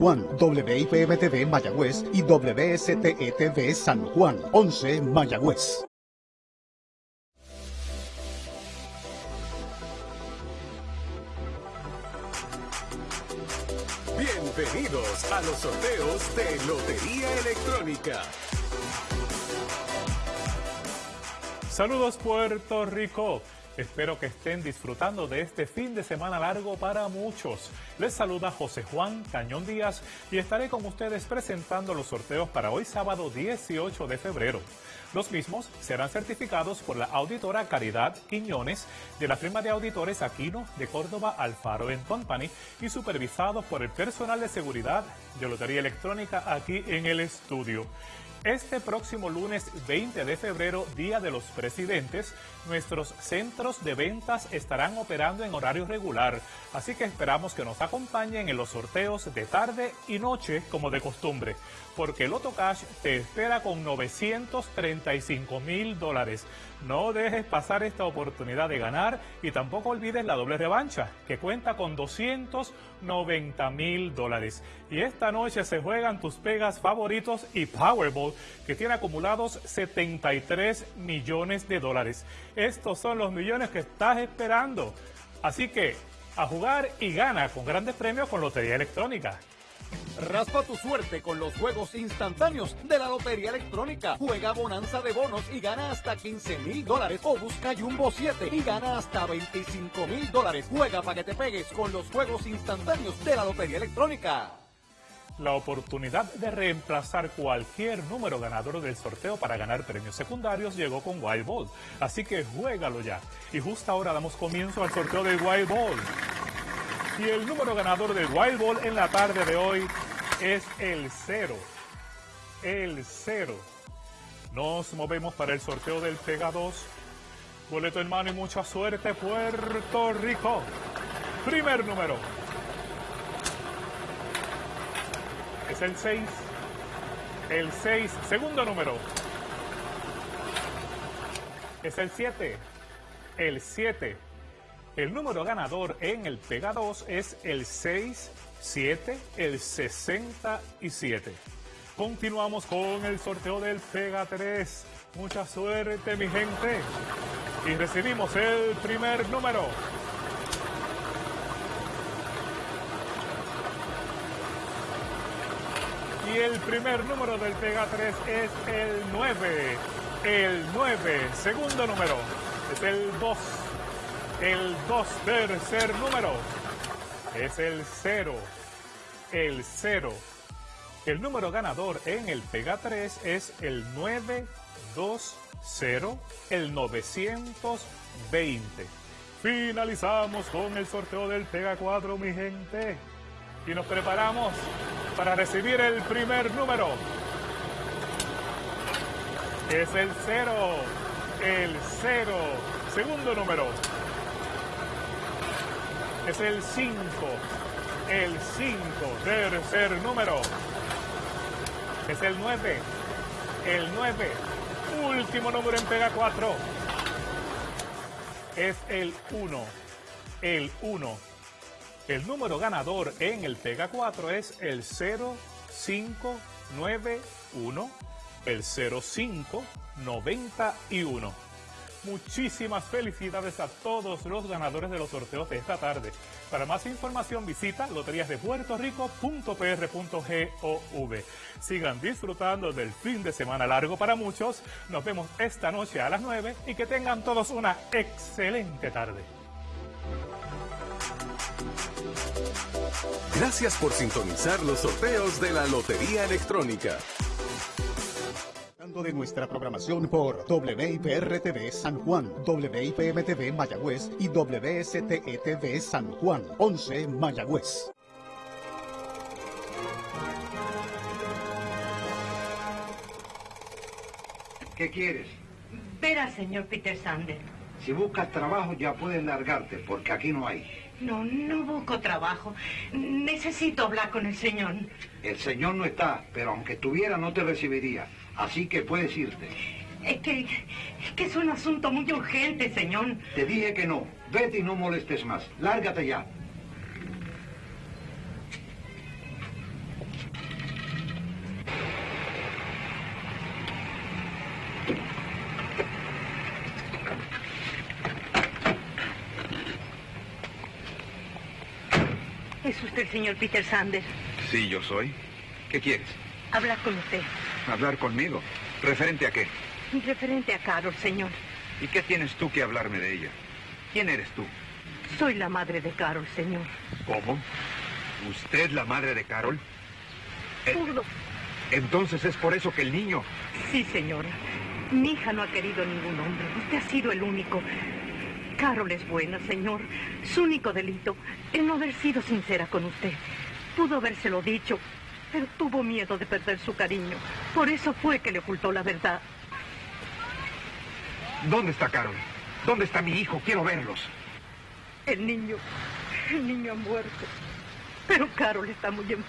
Juan, WIPM-TV Mayagüez y WSTETV San Juan, 11 Mayagüez. Bienvenidos a los sorteos de Lotería Electrónica. Saludos Puerto Rico. Espero que estén disfrutando de este fin de semana largo para muchos. Les saluda José Juan Cañón Díaz y estaré con ustedes presentando los sorteos para hoy sábado 18 de febrero. Los mismos serán certificados por la auditora Caridad Quiñones de la firma de auditores Aquino de Córdoba Alfaro Company y supervisados por el personal de seguridad de Lotería Electrónica aquí en el estudio. Este próximo lunes 20 de febrero, Día de los Presidentes, nuestros centros de ventas estarán operando en horario regular, así que esperamos que nos acompañen en los sorteos de tarde y noche como de costumbre, porque Loto Cash te espera con 935 mil dólares. No dejes pasar esta oportunidad de ganar y tampoco olvides la doble revancha, que cuenta con 290 mil dólares. Y esta noche se juegan tus pegas favoritos y Powerball, que tiene acumulados 73 millones de dólares. Estos son los millones que estás esperando. Así que a jugar y gana con grandes premios con Lotería Electrónica. Raspa tu suerte con los juegos instantáneos de la Lotería Electrónica. Juega Bonanza de Bonos y gana hasta 15 mil dólares. O busca Jumbo 7 y gana hasta 25 mil dólares. Juega para que te pegues con los juegos instantáneos de la Lotería Electrónica. La oportunidad de reemplazar cualquier número ganador del sorteo para ganar premios secundarios llegó con Wild Ball. Así que juégalo ya. Y justo ahora damos comienzo al sorteo del Wild Ball. Y el número ganador del Wild Ball en la tarde de hoy es el 0. El 0. Nos movemos para el sorteo del Pega 2. Boleto en mano y mucha suerte, Puerto Rico. Primer número. El 6. El 6. Segundo número. Es el 7. El 7. El número ganador en el Pega 2 es el 6, 7, el 67. Continuamos con el sorteo del Pega 3. Mucha suerte, mi gente. Y recibimos el primer número. Y el primer número del Pega 3 es el 9. El 9. Segundo número es el 2. El 2 tercer número es el 0. El 0. El número ganador en el Pega 3 es el 920, el 920. Finalizamos con el sorteo del Pega 4, mi gente. Y nos preparamos para recibir el primer número. Es el 0. El 0. Segundo número es el 5. El 5, tercer número. Es el 9. El 9. Último número en Pega 4. Es el 1. El 1. El número ganador en el Pega 4 es el 0591. El 0591. Muchísimas felicidades a todos los ganadores de los sorteos de esta tarde. Para más información visita loteriasdepuertorico.pr.gov. Sigan disfrutando del fin de semana largo para muchos. Nos vemos esta noche a las 9 y que tengan todos una excelente tarde. Gracias por sintonizar los sorteos de la Lotería Electrónica de nuestra programación por WIPR-TV San Juan, WIPM-TV Mayagüez y WSTETV San Juan, 11 Mayagüez. ¿Qué quieres? Ver al señor Peter Sander. Si buscas trabajo ya puedes largarte, porque aquí no hay. No, no busco trabajo. Necesito hablar con el señor. El señor no está, pero aunque estuviera no te recibiría. Así que puedes irte. Es que, es que es un asunto muy urgente, señor. Te dije que no. Vete y no molestes más. Lárgate ya. ¿Es usted el señor Peter Sanders? Sí, yo soy. ¿Qué quieres? Hablar con usted. ¿Hablar conmigo? ¿Referente a qué? Referente a Carol, señor. ¿Y qué tienes tú que hablarme de ella? ¿Quién eres tú? Soy la madre de Carol, señor. ¿Cómo? ¿Usted la madre de Carol? Eh, Pudo. Entonces es por eso que el niño... Sí, señora. Mi hija no ha querido ningún hombre. Usted ha sido el único. Carol es buena, señor. Su único delito es no haber sido sincera con usted. Pudo habérselo dicho, pero tuvo miedo de perder su cariño. Por eso fue que le ocultó la verdad. ¿Dónde está Carol? ¿Dónde está mi hijo? Quiero verlos. El niño, el niño ha muerto. Pero Carol está muy enferma.